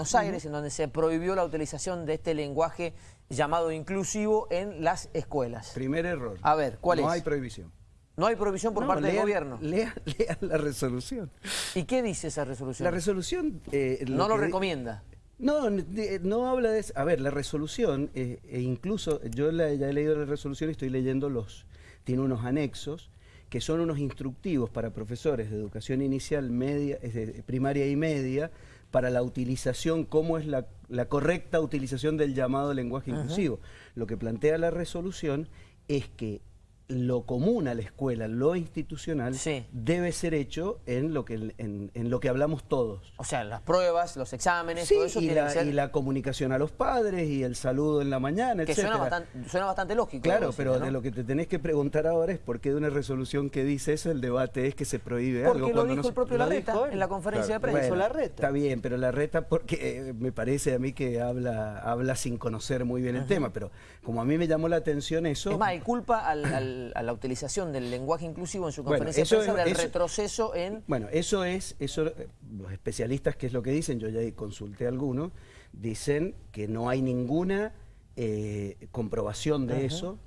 Buenos Aires, en donde se prohibió la utilización de este lenguaje llamado inclusivo en las escuelas. Primer error. A ver, ¿cuál no es? No hay prohibición. No hay prohibición por No, parte del gobierno. Lean, lean la resolución. ¿Y qué dice esa resolución? La resolución... eh, no lo recomienda. No, de- no habla de eso. A ver, la resolución, eh, e incluso yo la- ya he leído la resolución y estoy leyendo los... Tiene unos anexos que son unos instructivos para profesores de educación inicial, media, primaria y media, para la utilización, cómo es la, la correcta utilización del llamado lenguaje inclusivo. Lo que plantea la resolución es que lo común a la escuela, lo institucional, Sí. debe ser hecho en lo que, en- en lo que hablamos todos. O sea, las pruebas, los exámenes, Sí, todo eso y tiene la, que ser... y la comunicación a los padres y el saludo en la mañana, que etcétera. suena bastante, suena bastante lógico. Claro, pero de lo que te tenés que preguntar ahora es por qué de una resolución que dice eso el debate es que se prohíbe Porque algo. lo cuando dijo no el propio lo Larreta en la conferencia Claro. de prensa. Bueno, Larreta. Está bien, pero la reta porque eh, me parece a mí que habla, habla sin conocer muy bien el tema, pero como a mí me llamó la atención eso... Es más, él culpa al- al- a la utilización del lenguaje inclusivo en su Bueno, conferencia eso de prensa del retroceso en... Bueno, eso es, eso, eh, los especialistas, ¿qué es lo que dicen? Yo ya consulté a algunos, dicen que no hay ninguna eh, comprobación de eso,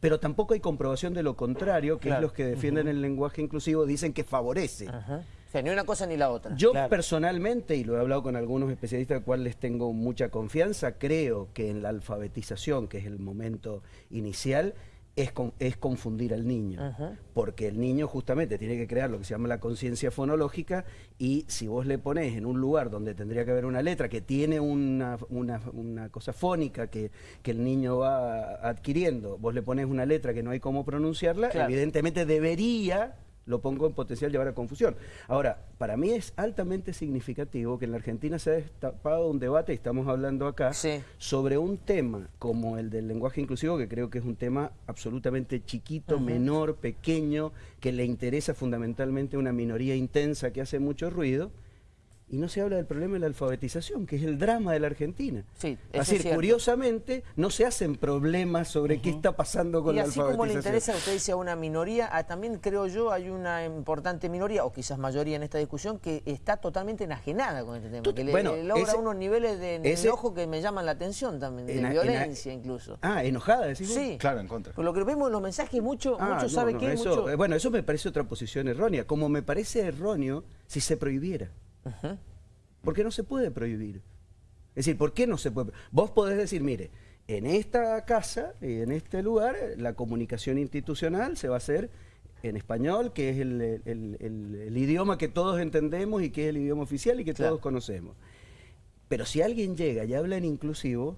pero tampoco hay comprobación de lo contrario, que Claro. es los que defienden el lenguaje inclusivo, dicen que favorece. O sea, ni una cosa ni la otra. Yo Claro. personalmente, y lo he hablado con algunos especialistas a cuales tengo mucha confianza, creo que en la alfabetización, que es el momento inicial, es, con- es confundir al niño. Ajá. Porque el niño justamente tiene que crear lo que se llama la conciencia fonológica y si vos le ponés en un lugar donde tendría que haber una letra que tiene una, una- una cosa fónica que, que el niño va adquiriendo, vos le pones una letra que no hay cómo pronunciarla, Claro. evidentemente debería lo pongo en potencial llevar a confusión. Ahora, para mí es altamente significativo que en la Argentina se ha destapado un debate, y estamos hablando acá, Sí. sobre un tema como el del lenguaje inclusivo, que creo que es un tema absolutamente chiquito, menor, pequeño, que le interesa fundamentalmente a una minoría intensa que hace mucho ruido, y no se habla del problema de la alfabetización, que es el drama de la Argentina. Sí, eso Así, es cierto. curiosamente, no se hacen problemas sobre qué está pasando con Y la así alfabetización. como le interesa, usted dice a una minoría, ah, también creo yo hay una importante minoría, o quizás mayoría en esta discusión, que está totalmente enajenada con este tema, Tú- que le, bueno, le logra ese- unos niveles de ese- enojo que me llaman la atención también, de Ena- ena- violencia incluso. Ah, enojada, decís vos? Sí. Claro, en contra. Por lo que vemos en los mensajes, mucho, Ah, mucho no, sabe no, qué, eso, mucho... eh, Bueno, eso me parece otra posición errónea. Como me parece erróneo si se prohibiera. Porque no se puede prohibir. Es decir, ¿por qué no se puede? Vos podés decir, mire, en esta casa y en este lugar la comunicación institucional se va a hacer en español, que es el, el- el- el idioma que todos entendemos y que es el idioma oficial y que Claro. todos conocemos. Pero si alguien llega y habla en inclusivo,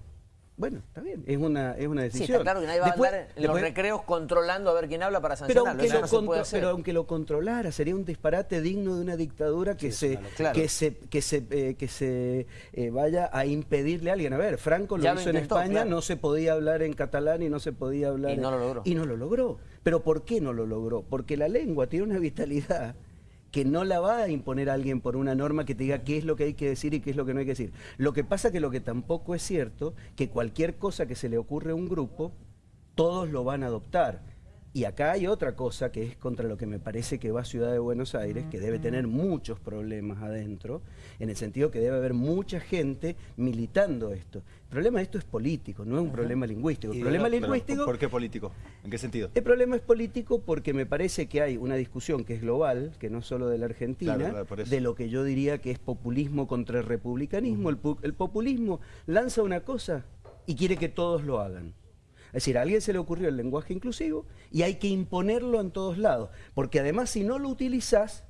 bueno, está bien, es una, es una Sí, decisión. está claro que nadie va Después- a andar en los recreos controlando a ver quién habla para pero sancionarlo. aunque, Eso lo no contro- hacer. pero aunque lo controlara, sería un disparate digno de una dictadura que se, Claro. que se, que se, eh, que se eh, vaya a impedirle a alguien. A ver, Franco lo Ya lo hizo en España, claro. no se podía hablar en catalán y no se podía hablar. Y no en- lo logró. Y no lo logró. Pero ¿por qué no lo logró? Porque la lengua tiene una vitalidad que no la va a imponer alguien por una norma que te diga qué es lo que hay que decir y qué es lo que no hay que decir. Lo que pasa que lo que tampoco es cierto, que cualquier cosa que se le ocurre a un grupo, todos lo van a adoptar. Y acá hay otra cosa que es contra lo que me parece que va Ciudad de Buenos Aires, que debe tener muchos problemas adentro, en el sentido que debe haber mucha gente militando esto. El problema de esto es político, no es un problema lingüístico. El problema lingüístico... ¿Por qué político? ¿En qué sentido? El problema es político porque me parece que hay una discusión que es global, que no es solo de la Argentina, Claro, claro, de lo que yo diría que es populismo contra el republicanismo. el, pu- el populismo lanza una cosa y quiere que todos lo hagan. Es decir, a alguien se le ocurrió el lenguaje inclusivo y hay que imponerlo en todos lados, porque además si no lo utilizás,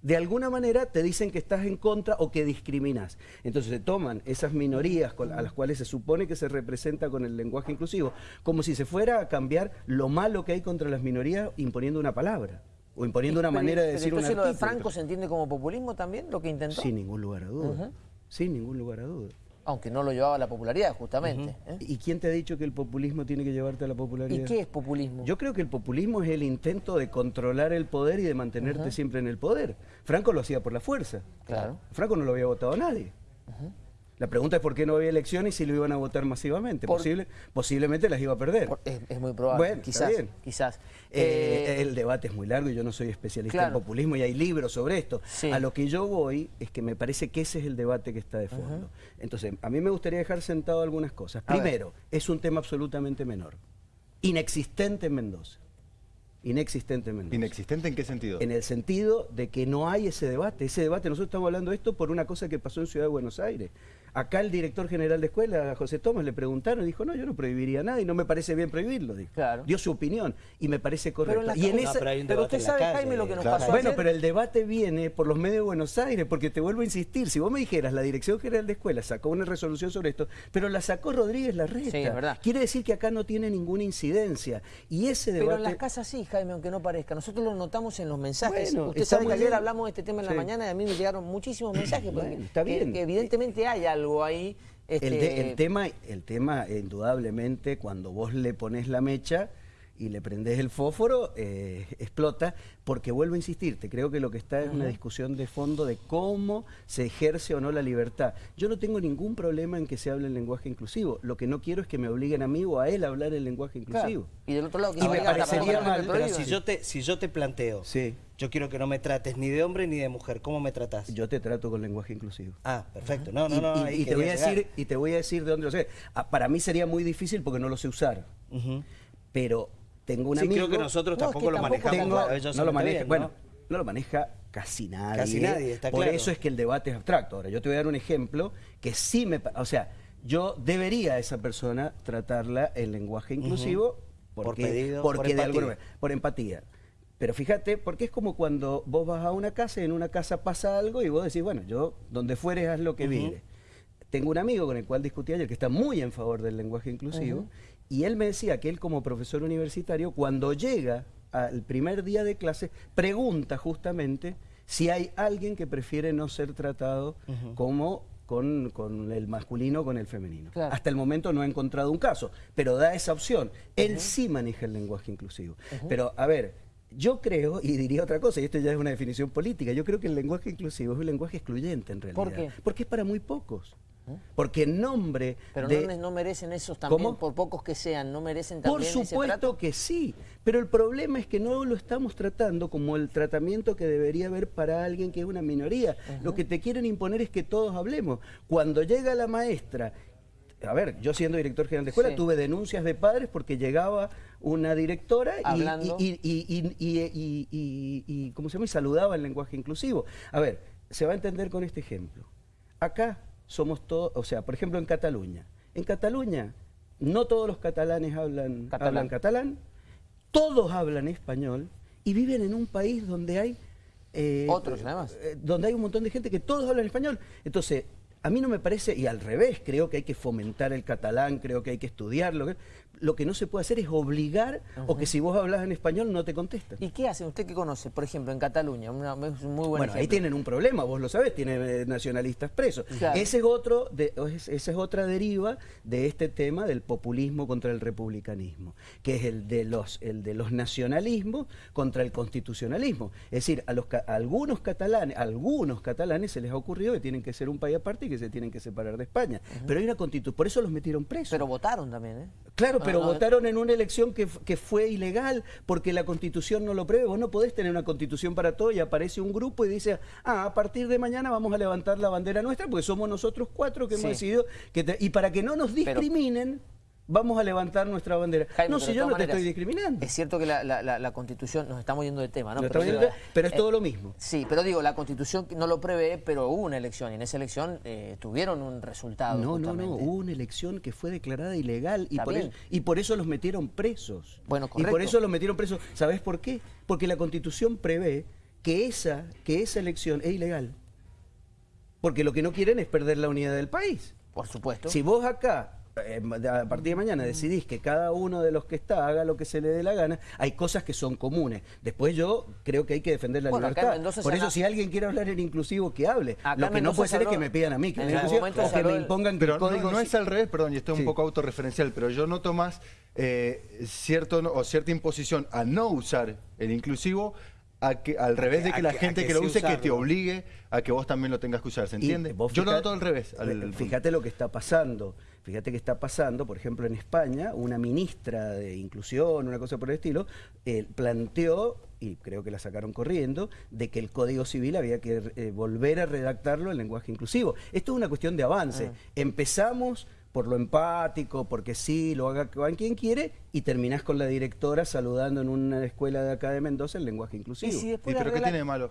de alguna manera te dicen que estás en contra o que discriminás. Entonces se toman esas minorías a las cuales se supone que se representa con el lenguaje inclusivo, como si se fuera a cambiar lo malo que hay contra las minorías imponiendo una palabra o imponiendo una manera de decir un entonces lo de. Franco se entiende como populismo también, lo que intentó. Sin ningún lugar a duda. Sin ningún lugar a duda. Aunque no lo llevaba a la popularidad, justamente. ¿eh? ¿Y quién te ha dicho que el populismo tiene que llevarte a la popularidad? ¿Y qué es populismo? Yo creo que el populismo es el intento de controlar el poder y de mantenerte siempre en el poder. Franco lo hacía por la fuerza. Claro. Franco no lo había votado a nadie. La pregunta es por qué no había elecciones y si lo iban a votar masivamente. Por- Posible, posiblemente las iba a perder. Por- Es, es muy probable, Bueno, está quizás, bien. quizás. Eh, Eh, el debate es muy largo y yo no soy especialista claro. en populismo y hay libros sobre esto. Sí. A lo que yo voy es que me parece que ese es el debate que está de fondo. Entonces, a mí me gustaría dejar sentado algunas cosas. A ver. Primero, es un tema absolutamente menor. Inexistente en Mendoza. Inexistente en Mendoza. ¿Inexistente en qué sentido? En el sentido de que no hay ese debate. Ese debate, nosotros estamos hablando de esto por una cosa que pasó en Ciudad de Buenos Aires. Acá el director general de escuela, José Tomás, le preguntaron y dijo, no, yo no prohibiría nada y no me parece bien prohibirlo. Dijo. Claro. Dio su opinión y me parece correcto. en la y en esa- No, pero hay un pero debate usted en sabe, calle. Jaime, lo que nos Claro. pasó bueno, ayer. pero el debate viene por los medios de Buenos Aires, porque te vuelvo a insistir, si vos me dijeras, la Dirección General de Escuela sacó una resolución sobre esto, pero la sacó Rodríguez Larreta. Sí, es verdad. Quiere decir que acá no tiene ninguna incidencia. Y ese debate... Pero en las casas sí, Jaime, aunque no parezca. Nosotros lo notamos en los mensajes. Bueno, Usted sabe que ayer bien. hablamos de este tema en la Sí. mañana y a mí me llegaron muchísimos mensajes. porque- Bueno, está que- bien. que evidentemente hay algo ahí. El, este, de- el tema, el tema, indudablemente, cuando vos le pones la mecha y le prendés el fósforo, eh, explota, porque vuelvo a insistirte, creo que lo que está es una discusión de fondo de cómo se ejerce o no la libertad. Yo no tengo ningún problema en que se hable el lenguaje inclusivo, lo que no quiero es que me obliguen a mí o a él a hablar el lenguaje claro. inclusivo. Y del otro lado, que Y me parecería mal, Pero si yo te, si yo te planteo, Sí, yo quiero que no me trates ni de hombre ni de mujer, ¿cómo me tratas? yo te trato con lenguaje inclusivo. Ah, perfecto. No, no, y, no. y- te voy a decir, y te voy a decir de dónde lo sé. Ah, para mí sería muy difícil porque no lo sé usar. Pero tengo un Sí, amigo. creo que nosotros No, es tampoco lo manejamos Tengo- no lo maneja, bueno, no lo maneja casi nadie. Casi nadie, está Por claro. eso es que el debate es abstracto. Ahora, yo te voy a dar un ejemplo que sí me, o sea, yo debería a esa persona tratarla en lenguaje inclusivo Por porque, pedido, porque por de empatía. alguna manera- por empatía. Pero fíjate, porque es como cuando vos vas a una casa y en una casa pasa algo y vos decís, bueno, yo donde fueres haz lo que vire. Tengo un amigo con el cual discutí ayer que está muy en favor del lenguaje inclusivo y él me decía que él como profesor universitario cuando llega al primer día de clase pregunta justamente si hay alguien que prefiere no ser tratado como con, con el masculino o con el femenino. Claro. Hasta el momento no ha encontrado un caso, pero da esa opción. Él sí maneja el lenguaje inclusivo. Pero, a ver, yo creo, y diría otra cosa, y esto ya es una definición política, yo creo que el lenguaje inclusivo es un lenguaje excluyente en realidad. ¿Por qué? Porque es para muy pocos. Porque en nombre Pero de... no, no merecen esos también, ¿Cómo? por pocos que sean, no merecen Por también ese supuesto trato. que sí, pero el problema es que no lo estamos tratando como el tratamiento que debería haber para alguien que es una minoría. Lo que te quieren imponer es que todos hablemos. Cuando llega la maestra, a ver, yo siendo director general de escuela Sí. tuve denuncias de padres porque llegaba una directora y- ¿cómo se llama? Y saludaba el lenguaje inclusivo. A ver, se va a entender con este ejemplo. Acá somos todos, o sea, por ejemplo en Cataluña. En Cataluña no todos los catalanes hablan Catalán. hablan catalán, todos hablan español y viven en un país donde hay eh, Otros, además. eh, donde hay un montón de gente que todos hablan español. Entonces, a mí no me parece, y al revés, creo que hay que fomentar el catalán, creo que hay que estudiarlo. Lo que no se puede hacer es obligar o que si vos hablas en español no te contestan. ¿Y qué hacen? ¿Usted que conoce? Por ejemplo, en Cataluña, una- muy buen Bueno, ahí tienen un problema, vos lo sabés, tienen eh, nacionalistas presos. Claro. Ese es otro, de- esa es otra deriva de este tema del populismo contra el republicanismo, que es el de los, el de los nacionalismos contra el constitucionalismo. Es decir, a, los, a algunos catalanes, a algunos catalanes se les ha ocurrido que tienen que ser un país aparte y que se tienen que separar de España. Pero hay una constitución, por eso los metieron presos. Pero votaron también, ¿eh? Claro, Ah, pero ah, votaron en una elección que, que fue ilegal porque la constitución no lo prevé. Vos no podés tener una constitución para todo y aparece un grupo y dice, ah, a partir de mañana vamos a levantar la bandera nuestra porque somos nosotros cuatro que Sí. hemos decidido que te- y para que no nos Pero- discriminen, vamos a levantar nuestra bandera. Jaime, no, si yo no te estoy discriminando. Es cierto que la, la- la- la Constitución, nos estamos yendo de tema, ¿no? Pero, es eh, todo lo mismo. Sí, pero digo, la Constitución no lo prevé, pero hubo una elección y en esa elección eh, tuvieron un resultado. No, no, no, hubo una elección que fue declarada ilegal y por, eso, y por eso los metieron presos. Bueno, y correcto. por eso los metieron presos. ¿Sabes por qué? Porque la constitución prevé que esa, que esa elección es ilegal. Porque lo que no quieren es perder la unidad del país. Por supuesto. Si vos acá, a partir de mañana, decidís que cada uno de los que está haga lo que se le dé la gana, hay cosas que son comunes. Después yo creo que hay que defender la Bueno, libertad. Por eso, si alguien quiere hablar en inclusivo, que hable. Acá lo que no puede se ser es que me pidan a mí que en o que me impongan Pero el no, código... no es al revés, perdón, y esto es Sí. un poco autorreferencial, pero yo noto más eh, cierto, o cierta imposición a no usar el inclusivo a que, al revés de que la gente que que lo use, que te obligue a que vos también lo tengas que usar, ¿se entiende? vos Yo lo noto al revés. al- Fíjate lo que está pasando. Fíjate que está pasando, por ejemplo, en España, una ministra de inclusión, una cosa por el estilo, eh, planteó, y creo que la sacaron corriendo, de que el Código Civil había que eh, volver a redactarlo en lenguaje inclusivo. Esto es una cuestión de avance. Empezamos por lo empático, porque sí, lo haga quien quiere, y terminás con la directora saludando en una escuela de acá de Mendoza en lenguaje inclusivo. Y si ¿Y después pero qué tiene de malo?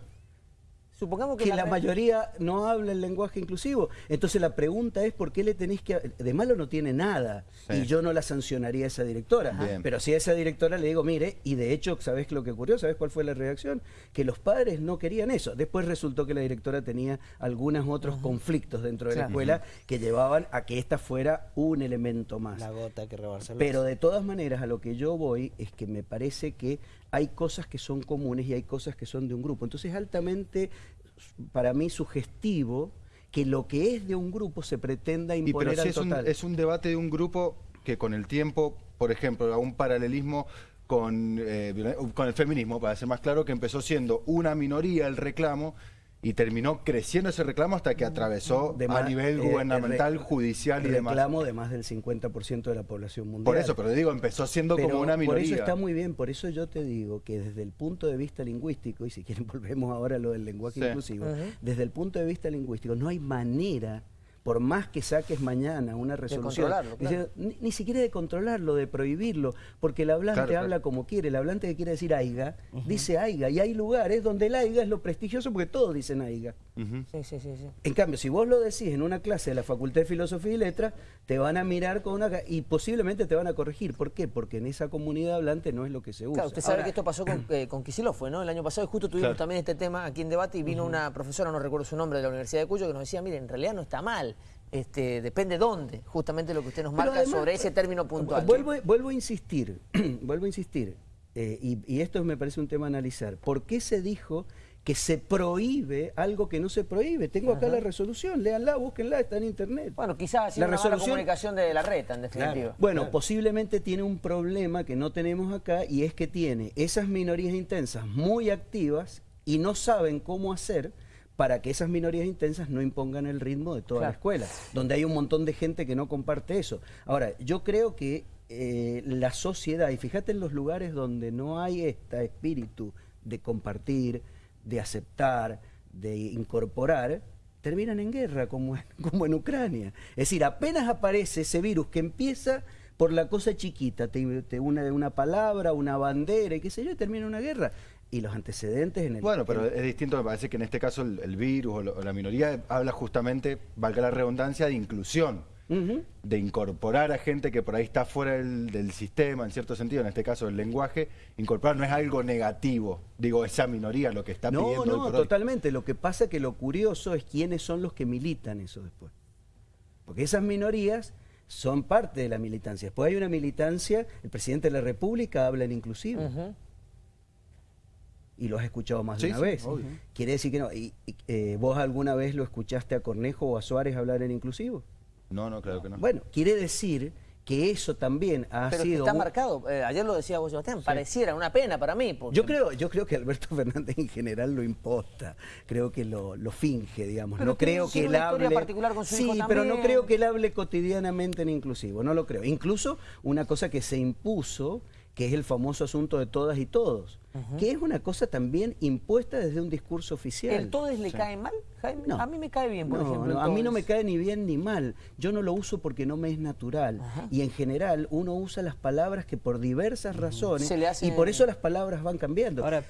Supongamos que, que la mayoría no habla el lenguaje inclusivo. Entonces la pregunta es por qué le tenéis que... De malo no tiene nada. Sí. Y yo no la sancionaría a esa directora. Bien. Pero si a esa directora le digo, mire, y de hecho, ¿sabés lo que ocurrió? ¿Sabés cuál fue la reacción? Que los padres no querían eso. Después resultó que la directora tenía algunos otros conflictos dentro de la escuela que llevaban a que esta fuera un elemento más. La gota que rebalsa Pero de todas maneras, a lo que yo voy es que me parece que hay cosas que son comunes y hay cosas que son de un grupo. Entonces, es altamente, para mí, sugestivo que lo que es de un grupo se pretenda Y imponer pero si al es un, total. es un debate de un grupo que con el tiempo, por ejemplo, a un paralelismo con, eh, con el feminismo, para ser más claro, que empezó siendo una minoría el reclamo y terminó creciendo ese reclamo hasta que atravesó De a nivel eh, gubernamental, el judicial y demás. reclamo de más del 50% de la población mundial. Por eso, pero digo, empezó siendo Pero como una Por minoría. eso está muy bien, por eso yo te digo que desde el punto de vista lingüístico, y si quieren volvemos ahora a lo del lenguaje Sí. inclusivo, desde el punto de vista lingüístico no hay manera, por más que saques mañana una resolución, controlarlo, claro. dice, ni, ni siquiera de controlarlo, de prohibirlo, porque el hablante Claro, claro. habla como quiere, el hablante que quiere decir aiga, dice aiga, y hay lugares donde el aiga es lo prestigioso porque todos dicen aiga. Ujú. Sí, sí, sí, sí. En cambio, si vos lo decís en una clase de la Facultad de Filosofía y Letras, te van a mirar con una... y posiblemente te van a corregir. ¿Por qué? Porque en esa comunidad hablante no es lo que se usa. Claro, usted sabe Ahora, que esto pasó con, eh, con Kicillof, fue, ¿no? El año pasado y justo tuvimos Claro. también este tema aquí en debate y vino una profesora, no recuerdo su nombre, de la Universidad de Cuyo, que nos decía, mire, en realidad no está mal, este, depende dónde, justamente lo que usted nos marca además, sobre ese término puntual. Vuelvo, vuelvo a insistir, vuelvo a insistir, eh, y, y esto me parece un tema a analizar. ¿Por qué se dijo que se prohíbe algo que no se prohíbe? Tengo acá la resolución, léanla, búsquenla, está en internet. Bueno, quizás La mala resolución- comunicación de la reta, en definitiva. Bueno, posiblemente tiene un problema que no tenemos acá y es que tiene esas minorías intensas muy activas y no saben cómo hacer para que esas minorías intensas no impongan el ritmo de toda la escuela, donde hay un montón de gente que no comparte eso. Ahora, yo creo que eh, la sociedad, y fíjate en los lugares donde no hay este espíritu de compartir, de aceptar, de incorporar, terminan en guerra, como en, como en Ucrania. Es decir, apenas aparece ese virus que empieza por la cosa chiquita, te, te una, una palabra, una bandera y qué sé yo, y termina una guerra. Y los antecedentes en el... Bueno, pero es distinto, me parece que en este caso el, el virus o, lo- o la minoría habla justamente, valga la redundancia, de inclusión, de incorporar a gente que por ahí está fuera del, del sistema, en cierto sentido, en este caso el lenguaje, incorporar no es algo negativo, digo, esa minoría lo que está No, pidiendo. no, hoy. totalmente. Lo que pasa que lo curioso es quiénes son los que militan eso después. Porque esas minorías son parte de la militancia. Después hay una militancia, el presidente de la República habla en inclusivo. Y lo has escuchado más de una sí, vez. obvio. Quiere decir que no. Y, y, eh, ¿Vos alguna vez lo escuchaste a Cornejo o a Suárez hablar en inclusivo? No, no, claro que no. Bueno, quiere decir que eso también ha Pero sido... está un- marcado, eh, ayer lo decía vos, Sebastián, pareciera una pena para mí. porque- Yo creo, yo creo que Alberto Fernández en general lo imposta, creo que lo, lo finge, digamos. Pero no creo que él hable. particular con su sí, hijo pero no creo que él hable cotidianamente en inclusivo, no lo creo. Incluso una cosa que se impuso, que es el famoso asunto de todas y todos, que es una cosa también impuesta desde un discurso oficial. ¿El todes le cae mal, Jaime? No. A mí me cae bien, por No, ejemplo. no, a mí no me cae ni bien ni mal. Yo no lo uso porque no me es natural. Y en general uno usa las palabras que por diversas razones Se le hace- y por eso las palabras van cambiando. Ahora,